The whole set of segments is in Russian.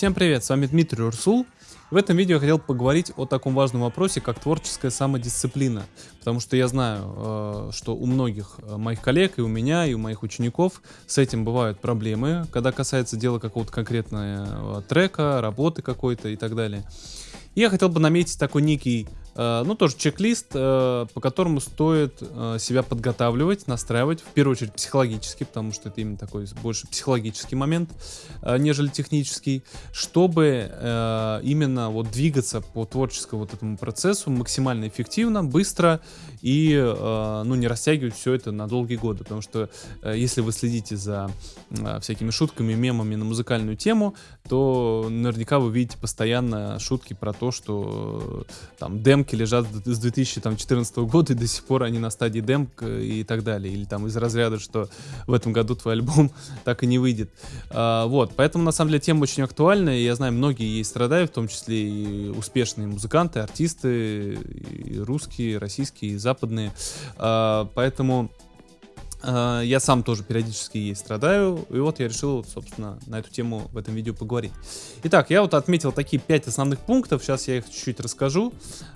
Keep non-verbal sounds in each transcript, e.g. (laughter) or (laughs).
Всем привет, с вами Дмитрий Урсул. В этом видео я хотел поговорить о таком важном вопросе, как творческая самодисциплина. Потому что я знаю, э, что у многих э, моих коллег, и у меня, и у моих учеников с этим бывают проблемы, когда касается дела какого-то конкретного трека, работы какой-то и так далее. И я хотел бы наметить такой некий Э, ну, тоже чек-лист, э, по которому стоит э, себя подготавливать, настраивать, в первую очередь психологически, потому что это именно такой больше психологический момент, нежели технический, чтобы именно вот двигаться по творческому вот этому процессу максимально эффективно, быстро и, ну, не растягивать все это на долгие годы, потому что если вы следите за всякими шутками, мемами на музыкальную тему, то наверняка вы видите постоянно шутки про то, что там демки демки лежат с 2014 года, и до сих пор они на стадии демк и так далее. Или там из разряда, что в этом году твой альбом (laughs) так и не выйдет. А, вот, поэтому на самом деле тема очень актуальна, и я знаю, многие ей страдают, в том числе и успешные музыканты, артисты, и русские, российские, и западные. А, поэтому Э, я сам тоже периодически ей страдаю, и вот я решил, собственно, на эту тему в этом видео поговорить. Итак, я вот отметил такие пять основных пунктов, сейчас я их чуть-чуть расскажу.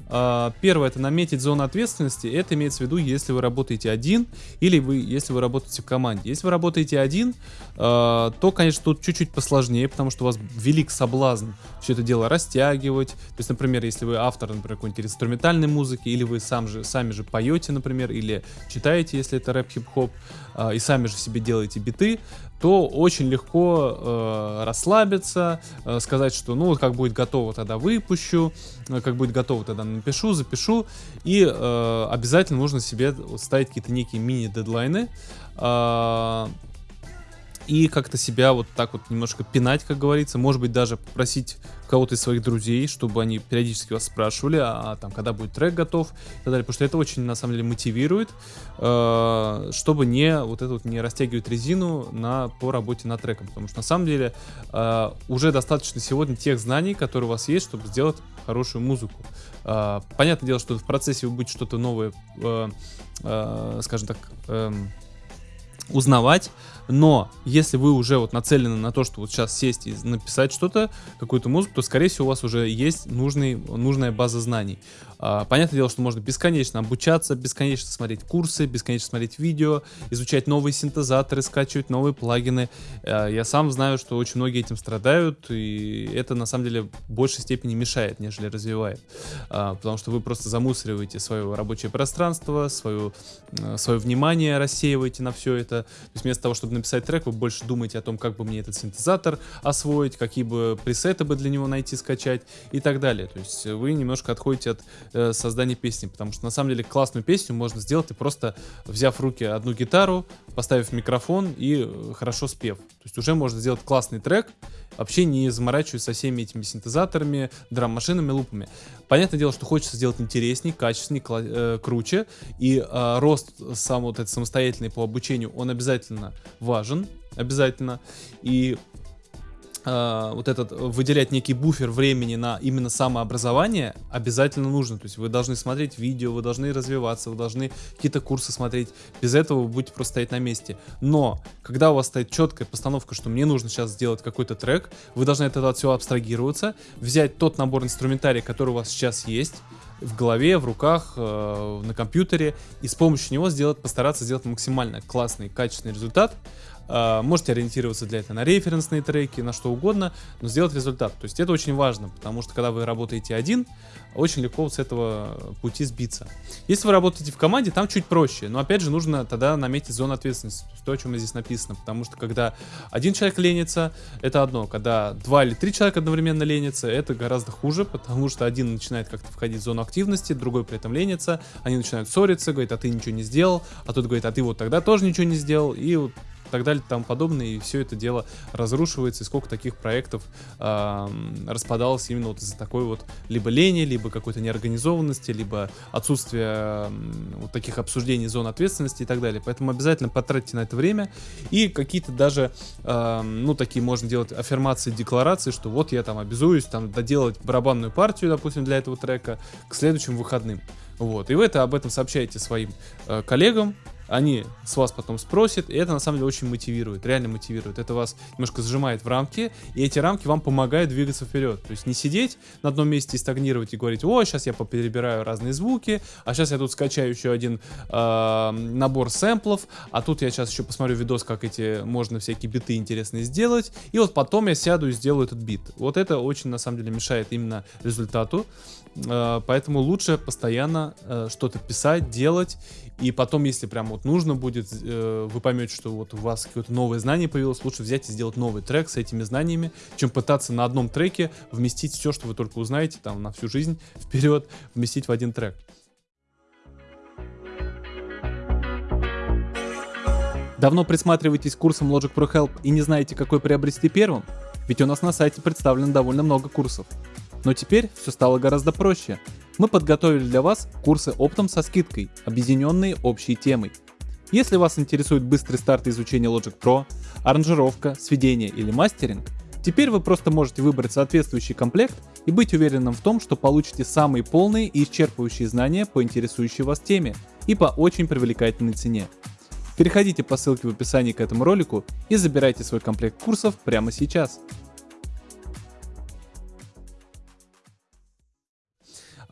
Э, первое, это наметить зону ответственности, это имеется в виду, если вы работаете один, или вы, если вы работаете в команде. Если вы работаете один, э, то, конечно, тут чуть-чуть посложнее, потому что у вас велик соблазн все это дело растягивать. То есть, например, если вы автор, например, какой-нибудь инструментальной музыки, или вы сам же, сами же поете, например, или читаете, если это рэп-хип-хоп, э, и сами же себе делаете биты, то очень легко э, расслабиться, э, сказать, что ну как будет готово, тогда выпущу, как будет готово, тогда напишу, запишу, и э, обязательно нужно себе ставить какие-то некие мини-дедлайны, э, и как-то себя вот так вот немножко пинать, как говорится, может быть даже попросить кого-то из своих друзей, чтобы они периодически вас спрашивали, а, а там когда будет трек готов и так далее, потому что это очень на самом деле мотивирует, э, чтобы не вот это вот не растягивать резину на по работе над треком, потому что на самом деле э, уже достаточно сегодня тех знаний, которые у вас есть, чтобы сделать хорошую музыку. Э, понятное дело, что в процессе вы будете что-то новое, э, э, скажем так. Э, узнавать, но если вы уже вот нацелены на то, что вот сейчас сесть и написать что-то, какую-то музыку, то скорее всего у вас уже есть нужный, нужная база знаний. А, понятное дело, что можно бесконечно обучаться, бесконечно смотреть курсы, бесконечно смотреть видео, изучать новые синтезаторы, скачивать новые плагины. А, я сам знаю, что очень многие этим страдают, и это на самом деле в большей степени мешает, нежели развивает. А, потому что вы просто замусориваете свое рабочее пространство, свое, свое внимание рассеиваете на все это. То есть вместо того, чтобы написать трек, вы больше думаете о том, как бы мне этот синтезатор освоить, какие бы пресеты бы для него найти, скачать и так далее. То есть вы немножко отходите от э, создания песни, потому что на самом деле классную песню можно сделать и просто взяв в руки одну гитару, поставив микрофон и э, хорошо спев. То есть уже можно сделать классный трек, вообще не заморачиваясь со всеми этими синтезаторами, драм-машинами, лупами. Понятное дело, что хочется сделать интересней, качественней, э, круче, и э, рост сам вот этот самостоятельный по обучению, он обязательно важен, обязательно, и э, вот этот выделять некий буфер времени на именно самообразование обязательно нужно. То есть вы должны смотреть видео, вы должны развиваться, вы должны какие-то курсы смотреть. Без этого вы будете просто стоять на месте. Но когда у вас стоит четкая постановка, что мне нужно сейчас сделать какой-то трек, вы должны от этого от всего абстрагироваться, взять тот набор инструментария, который у вас сейчас есть, в голове, в руках, э, на компьютере, и с помощью него сделать, постараться сделать максимально классный, качественный результат, Uh, можете ориентироваться для этого на референсные треки, на что угодно, но сделать результат. То есть это очень важно, потому что когда вы работаете один, очень легко с этого пути сбиться. Если вы работаете в команде, там чуть проще, но опять же нужно тогда наметить зону ответственности, то, о чем здесь написано, потому что когда один человек ленится, это одно, когда два или три человека одновременно ленятся, это гораздо хуже, (laughs) потому что один начинает как-то входить в зону активности, другой при этом ленится, они начинают ссориться, говорит, а ты ничего не сделал, а тот говорит, а ты вот тогда тоже ничего не сделал, и вот так далее и тому подобное, и все это дело разрушивается, и сколько таких проектов э, распадалось именно вот из-за такой вот либо лени, либо какой-то неорганизованности, либо отсутствия э, вот таких обсуждений зон ответственности и так далее. Поэтому обязательно потратьте на это время, и какие-то даже, э, ну, такие можно делать аффирмации, декларации, что вот я там обязуюсь там доделать барабанную партию, допустим, для этого трека к следующим выходным. Вот, и вы это об этом сообщаете своим э, коллегам, они с вас потом спросят, и это на самом деле очень мотивирует, реально мотивирует. Это вас немножко сжимает в рамки, и эти рамки вам помогают двигаться вперед. То есть не сидеть на одном месте и стагнировать и говорить, о, сейчас я поперебираю разные звуки, а сейчас я тут скачаю еще один э, набор сэмплов, а тут я сейчас еще посмотрю видос, как эти можно всякие биты интересные сделать, и вот потом я сяду и сделаю этот бит. Вот это очень на самом деле мешает именно результату. Э, поэтому лучше постоянно э, что-то писать, делать, и потом, если прям вот нужно будет, э, вы поймете, что вот у вас какое-то новое знание появилось, лучше взять и сделать новый трек с этими знаниями, чем пытаться на одном треке вместить все, что вы только узнаете, там, на всю жизнь (laughs) вперед, вместить в один трек. Давно присматриваетесь к курсам Logic Pro Help и не знаете, какой приобрести первым? Ведь у нас на сайте представлено довольно много курсов. Но теперь все стало гораздо проще. Мы подготовили для вас курсы оптом со скидкой, объединенные общей темой. Если вас интересует быстрый старт изучения Logic Pro, аранжировка, сведение или мастеринг, теперь вы просто можете выбрать соответствующий комплект и быть уверенным в том, что получите самые полные и исчерпывающие знания по интересующей вас теме и по очень привлекательной цене. Переходите по ссылке в описании к этому ролику и забирайте свой комплект курсов прямо сейчас.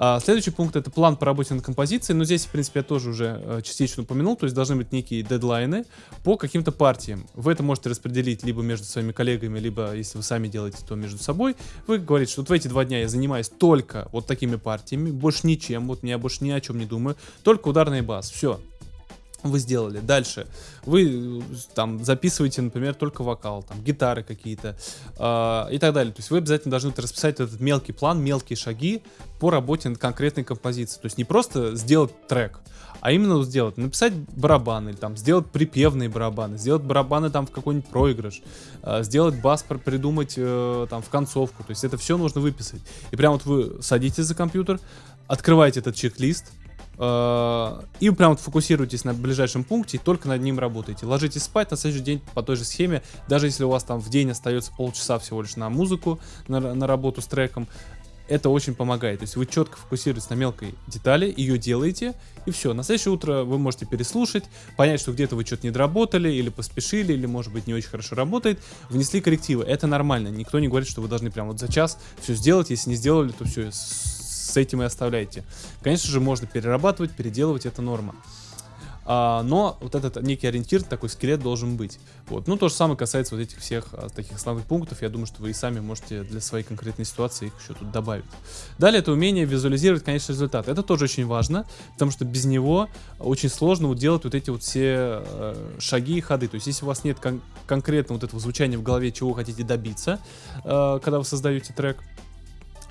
А, следующий пункт это план по работе над композицией, но здесь, в принципе, я тоже уже э, частично упомянул, то есть должны быть некие дедлайны по каким-то партиям. Вы это можете распределить либо между своими коллегами, либо, если вы сами делаете, то между собой. Вы говорите, что вот в эти два дня я занимаюсь только вот такими партиями, больше ничем, вот я больше ни о чем не думаю, только ударный бас, все вы сделали. Дальше вы там записываете, например, только вокал, там гитары какие-то э, и так далее. То есть вы обязательно должны расписать этот мелкий план, мелкие шаги по работе над конкретной композицией. То есть не просто сделать трек, а именно сделать, написать барабаны, там сделать припевные барабаны, сделать барабаны там в какой-нибудь проигрыш, э, сделать бас придумать э, там в концовку. То есть это все нужно выписать. И прям вот вы садитесь за компьютер, открываете этот чек-лист, Э, и прям вот фокусируйтесь на ближайшем пункте и только над ним работаете. Ложитесь спать на следующий день по той же схеме, даже если у вас там в день остается полчаса всего лишь на музыку, на, на работу с треком, это очень помогает. То есть вы четко фокусируетесь на мелкой детали, ее делаете, и все. На следующее утро вы можете переслушать, понять, что где-то вы что-то не доработали, или поспешили, или, может быть, не очень хорошо работает, внесли коррективы. Это нормально. Никто не говорит, что вы должны прям вот за час все сделать. Если не сделали, то все, с этим и оставляйте. Конечно же, можно перерабатывать, переделывать, это норма. А, но вот этот некий ориентир, такой скелет должен быть. Вот. Ну, то же самое касается вот этих всех а, таких основных пунктов. Я думаю, что вы и сами можете для своей конкретной ситуации их еще тут добавить. Далее это умение визуализировать конечный результат. Это тоже очень важно, потому что без него очень сложно вот делать вот эти вот все э, шаги и ходы. То есть, если у вас нет кон конкретно вот этого звучания в голове, чего вы хотите добиться, э, когда вы создаете трек,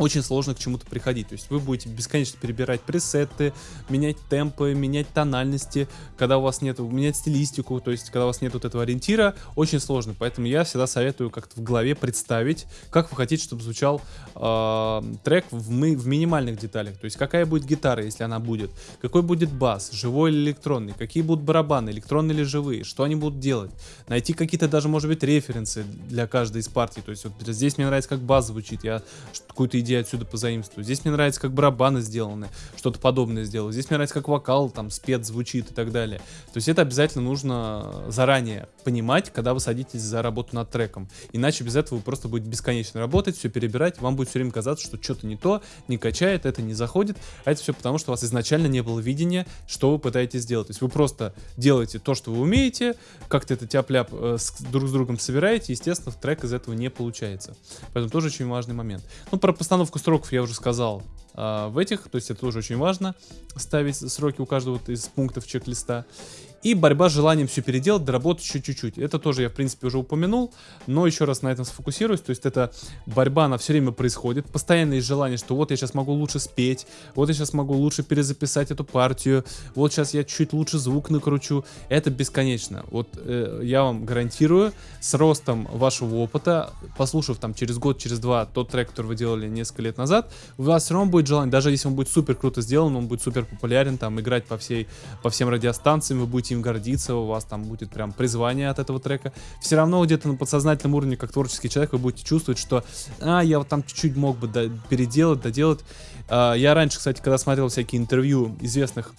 очень сложно к чему-то приходить. То есть вы будете бесконечно перебирать пресеты, менять темпы, менять тональности, когда у вас нет, менять стилистику, то есть когда у вас нет вот этого ориентира, очень сложно. Поэтому я всегда советую как-то в голове представить, как вы хотите, чтобы звучал э, трек в, мы, в минимальных деталях. То есть какая будет гитара, если она будет, какой будет бас, живой или электронный, какие будут барабаны, электронные или живые, что они будут делать. Найти какие-то даже, может быть, референсы для каждой из партий. То есть вот здесь мне нравится, как бас звучит, я какую-то идею отсюда позаимствую. Здесь мне нравится, как барабаны сделаны, что-то подобное сделал. Здесь мне нравится, как вокал там спец звучит и так далее. То есть это обязательно нужно заранее понимать, когда вы садитесь за работу над треком. Иначе без этого вы просто будете бесконечно работать, все перебирать, вам будет все время казаться, что что-то не то, не качает, это не заходит. А это все потому, что у вас изначально не было видения, что вы пытаетесь сделать. То есть вы просто делаете то, что вы умеете, как-то это тяп-ляп э, с, друг с другом собираете, естественно, трек из этого не получается. Поэтому тоже очень важный момент. Ну, про постановку сроков я уже сказал э, в этих, то есть это тоже очень важно, ставить сроки у каждого из пунктов чек-листа. И борьба с желанием все переделать, доработать еще чуть-чуть. Это тоже я, в принципе, уже упомянул, но еще раз на этом сфокусируюсь. То есть это борьба, она все время происходит. Постоянное желание, что вот я сейчас могу лучше спеть, вот я сейчас могу лучше перезаписать эту партию, вот сейчас я чуть лучше звук накручу. Это бесконечно. Вот э, я вам гарантирую, с ростом вашего опыта, послушав там через год, через два тот трек, который вы делали несколько лет назад, у вас все равно будет желание, даже если он будет супер круто сделан, он будет супер популярен, там играть по всей, по всем радиостанциям, вы будете им гордиться, у вас там будет прям призвание от этого трека. Все равно где-то на подсознательном уровне, как творческий человек, вы будете чувствовать, что, а, я вот там чуть-чуть мог бы переделать, доделать. А, я раньше, кстати, когда смотрел всякие интервью известных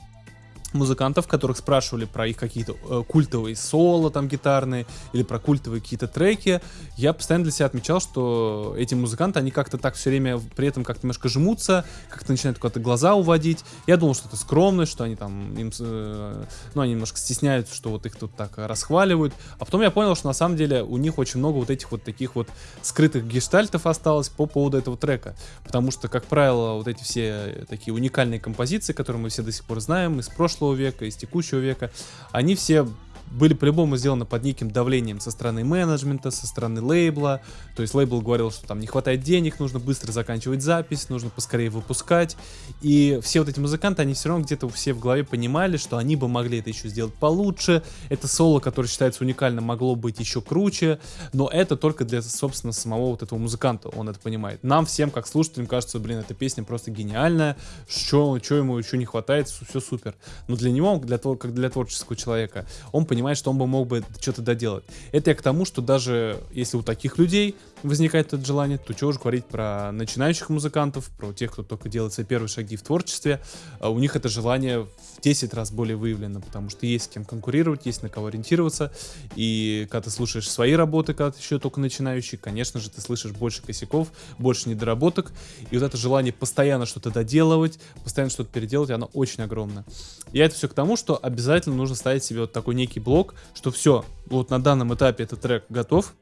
музыкантов, которых спрашивали про их какие-то э, культовые соло там гитарные или про культовые какие-то треки, я постоянно для себя отмечал, что эти музыканты, они как-то так все время при этом как-то немножко жмутся, как-то начинают куда-то глаза уводить. Я думал, что это скромность, что они там, им, э, ну, они немножко стесняются, что вот их тут так расхваливают. А потом я понял, что на самом деле у них очень много вот этих вот таких вот скрытых гештальтов осталось по поводу этого трека. Потому что, как правило, вот эти все такие уникальные композиции, которые мы все до сих пор знаем из прошлого прошлого века, из текущего века, они все были по-любому сделаны под неким давлением со стороны менеджмента, со стороны лейбла. То есть лейбл говорил, что там не хватает денег, нужно быстро заканчивать запись, нужно поскорее выпускать. И все вот эти музыканты, они все равно где-то все в голове понимали, что они бы могли это еще сделать получше. Это соло, которое считается уникальным, могло быть еще круче. Но это только для, собственно, самого вот этого музыканта, он это понимает. Нам всем, как слушателям, кажется, блин, эта песня просто гениальная, что ему еще не хватает, все супер. Но для него, для, как для творческого человека, он понимает, понимает, что он бы мог бы что-то доделать. Это я к тому, что даже если у таких людей возникает это желание, то чего уж говорить про начинающих музыкантов, про тех, кто только делает свои первые шаги в творчестве, а у них это желание в 10 раз более выявлено, потому что есть с кем конкурировать, есть на кого ориентироваться, и когда ты слушаешь свои работы, когда ты еще только начинающий, конечно же, ты слышишь больше косяков, больше недоработок, и вот это желание постоянно что-то доделывать, постоянно что-то переделать, оно очень огромное. И это все к тому, что обязательно нужно ставить себе вот такой некий блок, что все, вот на данном этапе этот трек готов,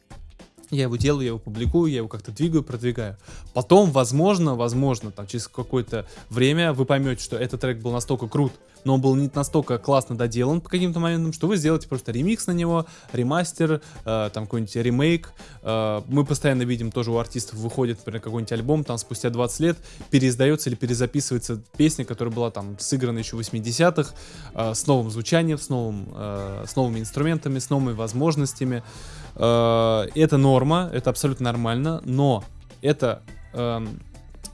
я его делаю, я его публикую, я его как-то двигаю, продвигаю. Потом, возможно, возможно, там через какое-то время вы поймете, что этот трек был настолько крут, но он был не настолько классно доделан по каким-то моментам, что вы сделаете просто ремикс на него, ремастер, э, там какой-нибудь ремейк. Э, мы постоянно видим тоже у артистов выходит, например, какой-нибудь альбом, там спустя 20 лет переиздается или перезаписывается песня, которая была там сыграна еще в 80-х, э, с новым звучанием, с, новым, э, с новыми инструментами, с новыми возможностями. Э, это норма, это абсолютно нормально, но это, э,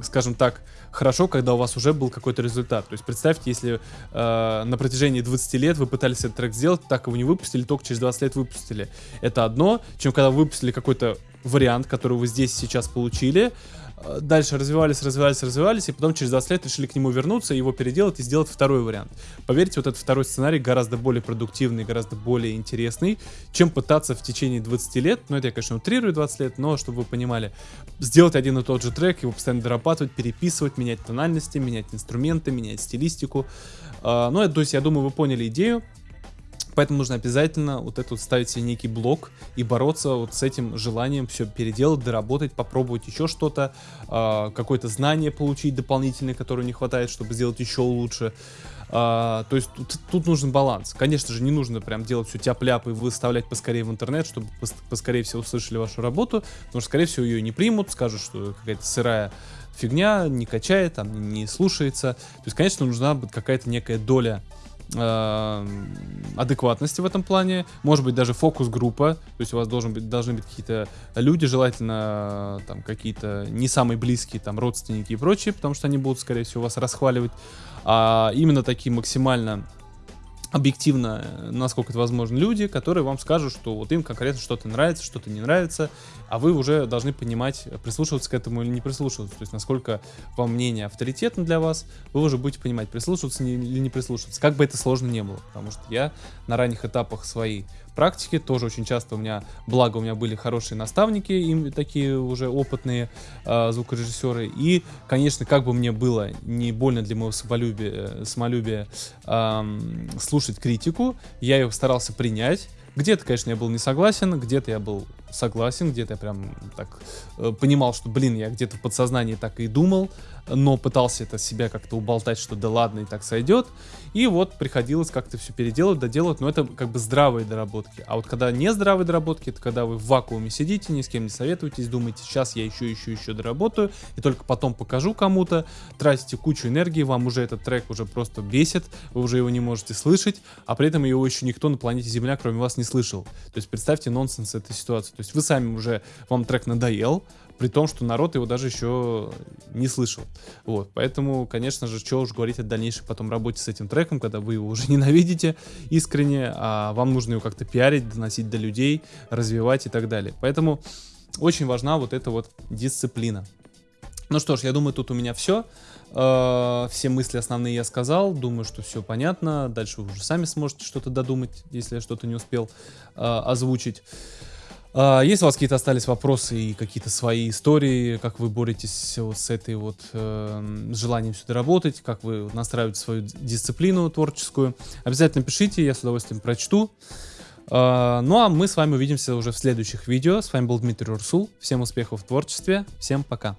скажем так, хорошо, когда у вас уже был какой-то результат. То есть представьте, если э, на протяжении 20 лет вы пытались этот трек сделать, так его не выпустили, только через 20 лет выпустили. Это одно, чем когда вы выпустили какой-то вариант, который вы здесь сейчас получили, дальше развивались, развивались, развивались, и потом через 20 лет решили к нему вернуться, его переделать и сделать второй вариант. Поверьте, вот этот второй сценарий гораздо более продуктивный, гораздо более интересный, чем пытаться в течение 20 лет, ну это я, конечно, утрирую 20 лет, но чтобы вы понимали, сделать один и тот же трек, его постоянно дорабатывать, переписывать, менять тональности, менять инструменты, менять стилистику. Uh, ну, то есть, я думаю, вы поняли идею. Поэтому нужно обязательно вот это вот ставить себе некий блок и бороться вот с этим желанием все переделать, доработать, попробовать еще что-то, э, какое-то знание получить дополнительное, которое не хватает, чтобы сделать еще лучше. Uh, то есть тут, тут нужен баланс. Конечно же, не нужно прям делать все тяп-ляп и выставлять поскорее в интернет, чтобы пос поскорее все услышали вашу работу, потому что, скорее всего, ее не примут, скажут, что какая-то сырая фигня, не качает, там, не слушается. То есть, конечно, нужна какая-то некая доля э, адекватности в этом плане, может быть даже фокус-группа, то есть у вас должен быть, должны быть какие-то люди, желательно там какие-то не самые близкие, там родственники и прочие, потому что они будут, скорее всего, вас расхваливать, а именно такие максимально объективно, насколько это возможно, люди, которые вам скажут, что вот им конкретно что-то нравится, что-то не нравится, а вы уже должны понимать, прислушиваться к этому или не прислушиваться. То есть, насколько вам мнение авторитетно для вас, вы уже будете понимать, прислушиваться или не прислушиваться. Как бы это сложно не было. Потому что я на ранних этапах своей практики тоже очень часто у меня, благо у меня были хорошие наставники, им такие уже опытные э, звукорежиссеры. И, конечно, как бы мне было не больно для моего самолюбия, самолюбия э, слушать критику, я ее старался принять где-то, конечно, я был не согласен, где-то я был согласен, где-то я прям так э, понимал, что, блин, я где-то в подсознании так и думал, но пытался это себя как-то уболтать, что да ладно, и так сойдет. И вот приходилось как-то все переделать, доделать, но это как бы здравые доработки. А вот когда не здравые доработки, это когда вы в вакууме сидите, ни с кем не советуетесь, думаете, сейчас я еще, еще, еще доработаю, и только потом покажу кому-то, тратите кучу энергии, вам уже этот трек уже просто бесит, вы уже его не можете слышать, а при этом его еще никто на планете Земля, кроме вас, не слышал. То есть представьте нонсенс этой ситуации. То вы сами уже, вам трек надоел, при том, что народ его даже еще не слышал. Вот, поэтому, конечно же, что уж говорить о дальнейшей потом работе с этим треком, когда вы его уже (laughs) ненавидите искренне, а вам нужно его как-то пиарить, доносить до людей, развивать и так далее. Поэтому очень важна вот эта вот дисциплина. Ну что ж, я думаю, тут у меня все. Э, все мысли основные я сказал. Думаю, что все понятно. Дальше вы уже сами сможете что-то додумать, если я что-то не успел э, озвучить. Э, если у вас какие-то остались вопросы и какие-то свои истории, как вы боретесь вот с этой вот э, желанием сюда работать, как вы настраиваете свою дисциплину творческую, обязательно пишите, я с удовольствием прочту. Uh, ну а мы с вами увидимся уже в следующих видео. С вами был Дмитрий Урсул. Всем успехов в творчестве. Всем пока.